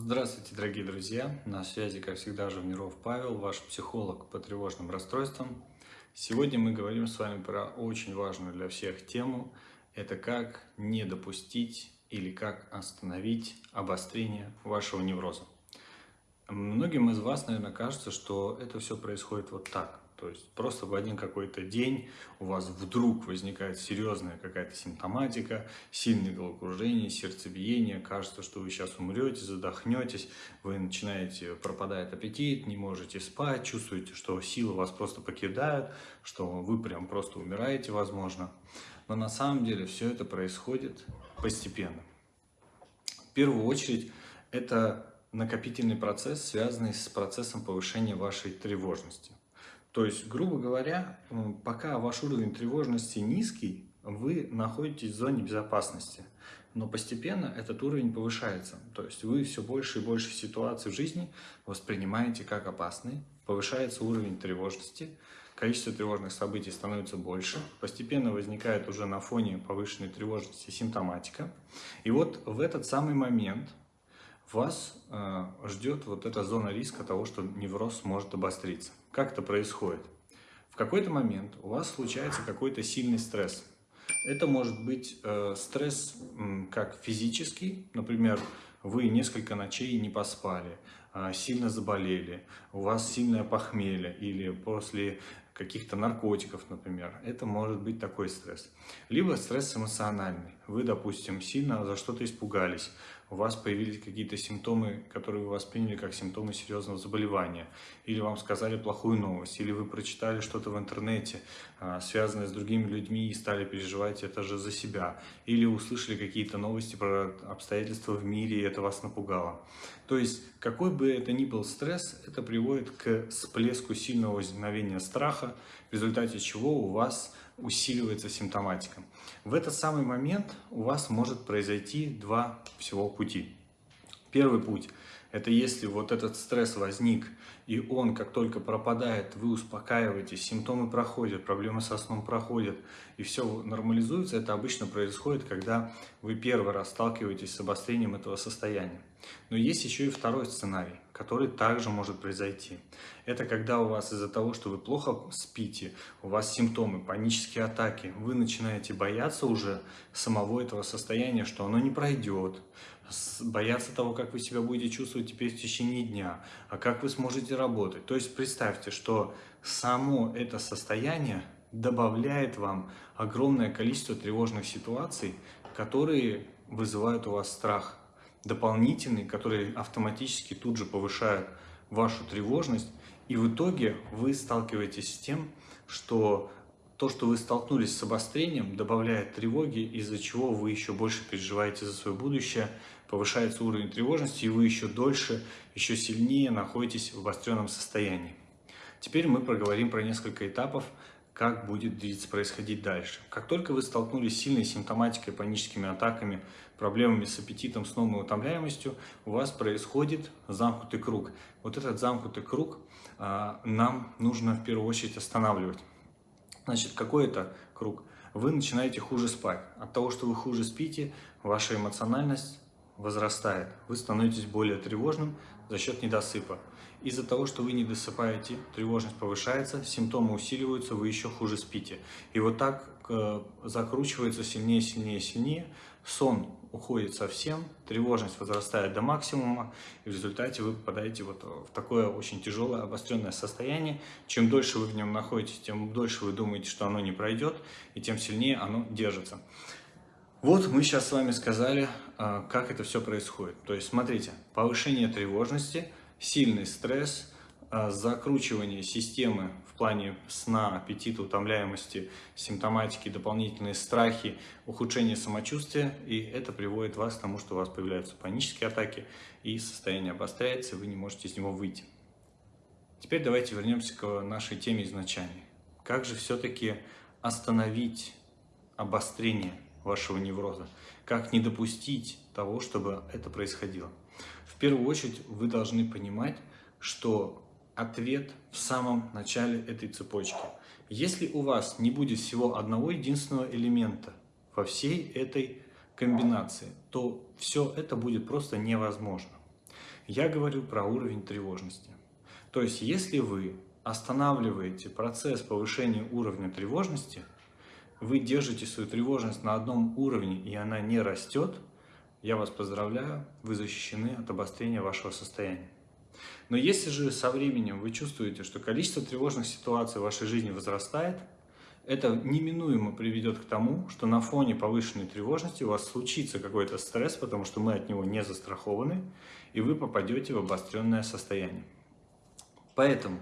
Здравствуйте, дорогие друзья! На связи, как всегда, Живниров Павел, ваш психолог по тревожным расстройствам. Сегодня мы говорим с вами про очень важную для всех тему. Это как не допустить или как остановить обострение вашего невроза. Многим из вас, наверное, кажется, что это все происходит вот так – то есть просто в один какой-то день у вас вдруг возникает серьезная какая-то симптоматика, сильное головокружение, сердцебиение, кажется, что вы сейчас умрете, задохнетесь, вы начинаете, пропадает аппетит, не можете спать, чувствуете, что силы вас просто покидают, что вы прям просто умираете, возможно. Но на самом деле все это происходит постепенно. В первую очередь это накопительный процесс, связанный с процессом повышения вашей тревожности. То есть, грубо говоря, пока ваш уровень тревожности низкий, вы находитесь в зоне безопасности. Но постепенно этот уровень повышается. То есть вы все больше и больше ситуаций в жизни воспринимаете как опасные, повышается уровень тревожности, количество тревожных событий становится больше, постепенно возникает уже на фоне повышенной тревожности симптоматика. И вот в этот самый момент вас э, ждет вот эта зона риска того, что невроз может обостриться. Как это происходит? В какой-то момент у вас случается какой-то сильный стресс. Это может быть э, стресс как физический, например, вы несколько ночей не поспали, э, сильно заболели, у вас сильное похмелье или после каких-то наркотиков, например. Это может быть такой стресс. Либо стресс эмоциональный. Вы, допустим, сильно за что-то испугались, у вас появились какие-то симптомы, которые вы восприняли как симптомы серьезного заболевания, или вам сказали плохую новость, или вы прочитали что-то в интернете, а, связанное с другими людьми, и стали переживать это же за себя, или услышали какие-то новости про обстоятельства в мире, и это вас напугало. То есть, какой бы это ни был стресс, это приводит к всплеску сильного возникновения страха, в результате чего у вас усиливается симптоматика. В этот самый момент у вас может произойти два всего пути. Первый путь – это если вот этот стресс возник, и он как только пропадает, вы успокаиваетесь, симптомы проходят, проблемы со сном проходят, и все нормализуется, это обычно происходит, когда вы первый раз сталкиваетесь с обострением этого состояния. Но есть еще и второй сценарий, который также может произойти. Это когда у вас из-за того, что вы плохо спите, у вас симптомы, панические атаки, вы начинаете бояться уже самого этого состояния, что оно не пройдет, бояться того, как вы себя будете чувствовать теперь в течение дня, а как вы сможете работать. То есть представьте, что само это состояние добавляет вам огромное количество тревожных ситуаций, которые вызывают у вас страх дополнительный, который автоматически тут же повышает вашу тревожность, и в итоге вы сталкиваетесь с тем, что то, что вы столкнулись с обострением, добавляет тревоги, из-за чего вы еще больше переживаете за свое будущее, повышается уровень тревожности, и вы еще дольше, еще сильнее находитесь в обостренном состоянии. Теперь мы проговорим про несколько этапов, как будет происходить дальше. Как только вы столкнулись с сильной симптоматикой, паническими атаками, проблемами с аппетитом, сном и утомляемостью, у вас происходит замкнутый круг. Вот этот замкнутый круг а, нам нужно в первую очередь останавливать. Значит, какой это круг? Вы начинаете хуже спать. От того, что вы хуже спите, ваша эмоциональность возрастает. Вы становитесь более тревожным за счет недосыпа. Из-за того, что вы не досыпаете, тревожность повышается, симптомы усиливаются, вы еще хуже спите. И вот так э, закручивается сильнее, сильнее, сильнее. Сон уходит совсем, тревожность возрастает до максимума, и в результате вы попадаете вот в такое очень тяжелое, обостренное состояние. Чем дольше вы в нем находитесь, тем дольше вы думаете, что оно не пройдет, и тем сильнее оно держится. Вот мы сейчас с вами сказали, как это все происходит. То есть, смотрите, повышение тревожности, сильный стресс, а, закручивание системы в плане сна, аппетита, утомляемости, симптоматики, дополнительные страхи, ухудшение самочувствия, и это приводит вас к тому, что у вас появляются панические атаки, и состояние обостряется, и вы не можете из него выйти. Теперь давайте вернемся к нашей теме изначальной. Как же все-таки остановить обострение вашего невроза. Как не допустить того, чтобы это происходило. В первую очередь вы должны понимать, что ответ в самом начале этой цепочки. Если у вас не будет всего одного единственного элемента во всей этой комбинации, то все это будет просто невозможно. Я говорю про уровень тревожности. То есть, если вы останавливаете процесс повышения уровня тревожности, вы держите свою тревожность на одном уровне и она не растет, я вас поздравляю, вы защищены от обострения вашего состояния. Но если же со временем вы чувствуете, что количество тревожных ситуаций в вашей жизни возрастает, это неминуемо приведет к тому, что на фоне повышенной тревожности у вас случится какой-то стресс, потому что мы от него не застрахованы, и вы попадете в обостренное состояние. Поэтому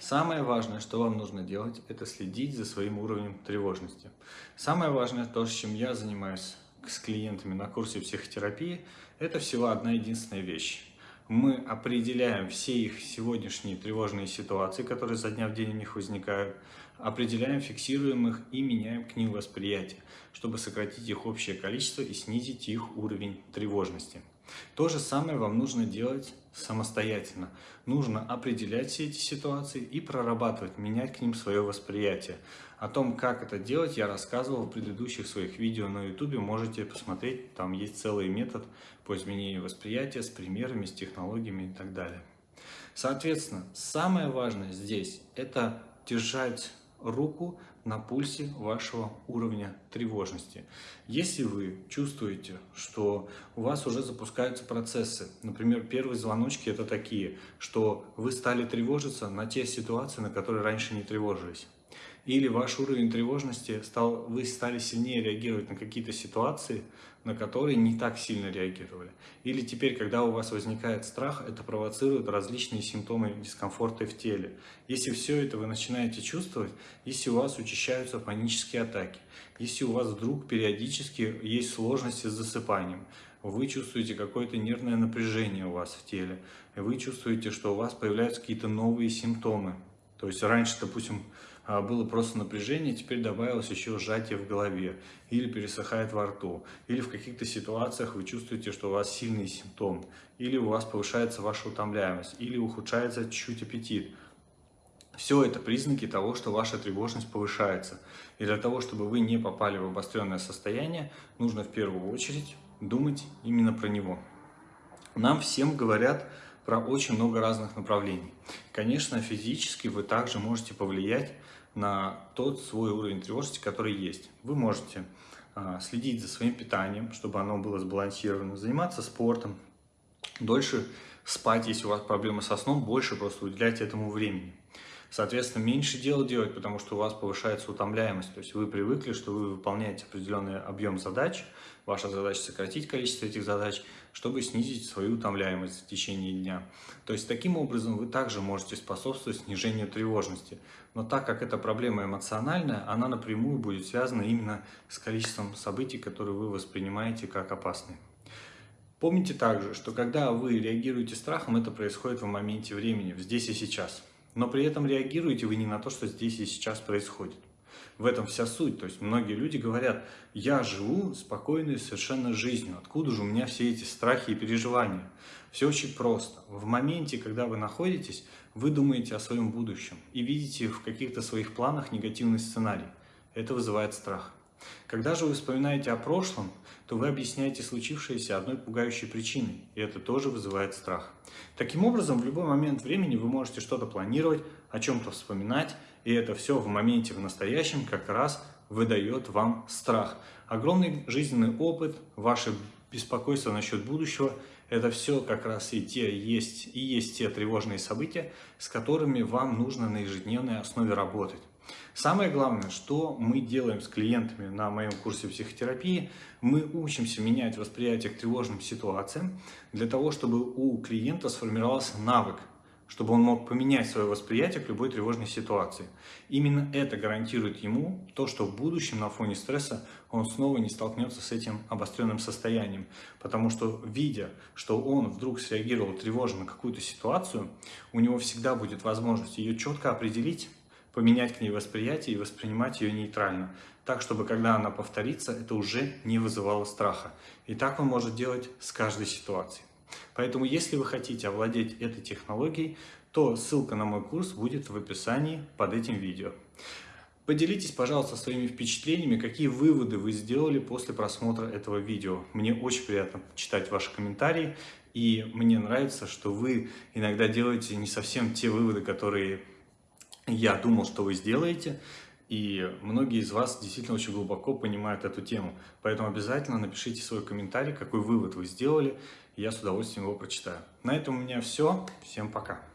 самое важное, что вам нужно делать, это следить за своим уровнем тревожности. Самое важное, то, чем я занимаюсь с клиентами на курсе психотерапии, это всего одна единственная вещь. Мы определяем все их сегодняшние тревожные ситуации, которые за дня в день у них возникают, определяем, фиксируем их и меняем к ним восприятие, чтобы сократить их общее количество и снизить их уровень тревожности. То же самое вам нужно делать самостоятельно. Нужно определять все эти ситуации и прорабатывать, менять к ним свое восприятие. О том, как это делать, я рассказывал в предыдущих своих видео на YouTube. Можете посмотреть, там есть целый метод по изменению восприятия с примерами, с технологиями и так далее. Соответственно, самое важное здесь – это держать руку на пульсе вашего уровня тревожности. Если вы чувствуете, что у вас уже запускаются процессы, например, первые звоночки это такие, что вы стали тревожиться на те ситуации, на которые раньше не тревожились. Или ваш уровень тревожности стал, вы стали сильнее реагировать на какие-то ситуации, на которые не так сильно реагировали. Или теперь, когда у вас возникает страх, это провоцирует различные симптомы дискомфорта в теле. Если все это вы начинаете чувствовать, если у вас учащаются панические атаки, если у вас вдруг периодически есть сложности с засыпанием, вы чувствуете какое-то нервное напряжение у вас в теле, вы чувствуете, что у вас появляются какие-то новые симптомы. То есть раньше, допустим, было просто напряжение, теперь добавилось еще сжатие в голове, или пересыхает во рту, или в каких-то ситуациях вы чувствуете, что у вас сильный симптом, или у вас повышается ваша утомляемость, или ухудшается чуть-чуть аппетит. Все это признаки того, что ваша тревожность повышается. И для того, чтобы вы не попали в обостренное состояние, нужно в первую очередь думать именно про него. Нам всем говорят про очень много разных направлений. Конечно, физически вы также можете повлиять на тот свой уровень тревожности, который есть. Вы можете а, следить за своим питанием, чтобы оно было сбалансировано, заниматься спортом, дольше спать, если у вас проблемы со сном, больше просто уделять этому времени. Соответственно, меньше дел делать, потому что у вас повышается утомляемость. То есть вы привыкли, что вы выполняете определенный объем задач, ваша задача сократить количество этих задач, чтобы снизить свою утомляемость в течение дня. То есть таким образом вы также можете способствовать снижению тревожности. Но так как эта проблема эмоциональная, она напрямую будет связана именно с количеством событий, которые вы воспринимаете как опасные. Помните также, что когда вы реагируете страхом, это происходит в моменте времени, здесь и сейчас. Но при этом реагируете вы не на то, что здесь и сейчас происходит. В этом вся суть. То есть многие люди говорят, я живу спокойной совершенно жизнью. Откуда же у меня все эти страхи и переживания? Все очень просто. В моменте, когда вы находитесь, вы думаете о своем будущем и видите в каких-то своих планах негативный сценарий. Это вызывает страх. Когда же вы вспоминаете о прошлом, то вы объясняете случившееся одной пугающей причиной, и это тоже вызывает страх. Таким образом, в любой момент времени вы можете что-то планировать, о чем-то вспоминать, и это все в моменте, в настоящем как раз выдает вам страх. Огромный жизненный опыт, ваше беспокойство насчет будущего – это все как раз и те есть, и есть те тревожные события, с которыми вам нужно на ежедневной основе работать. Самое главное, что мы делаем с клиентами на моем курсе психотерапии, мы учимся менять восприятие к тревожным ситуациям для того, чтобы у клиента сформировался навык, чтобы он мог поменять свое восприятие к любой тревожной ситуации. Именно это гарантирует ему то, что в будущем на фоне стресса он снова не столкнется с этим обостренным состоянием. Потому что, видя, что он вдруг среагировал тревожно на какую-то ситуацию, у него всегда будет возможность ее четко определить, поменять к ней восприятие и воспринимать ее нейтрально, так, чтобы когда она повторится, это уже не вызывало страха. И так он может делать с каждой ситуацией. Поэтому, если вы хотите овладеть этой технологией, то ссылка на мой курс будет в описании под этим видео. Поделитесь, пожалуйста, своими впечатлениями, какие выводы вы сделали после просмотра этого видео. Мне очень приятно читать ваши комментарии. И мне нравится, что вы иногда делаете не совсем те выводы, которые я думал, что вы сделаете. И многие из вас действительно очень глубоко понимают эту тему. Поэтому обязательно напишите свой комментарий, какой вывод вы сделали, я с удовольствием его прочитаю. На этом у меня все. Всем пока.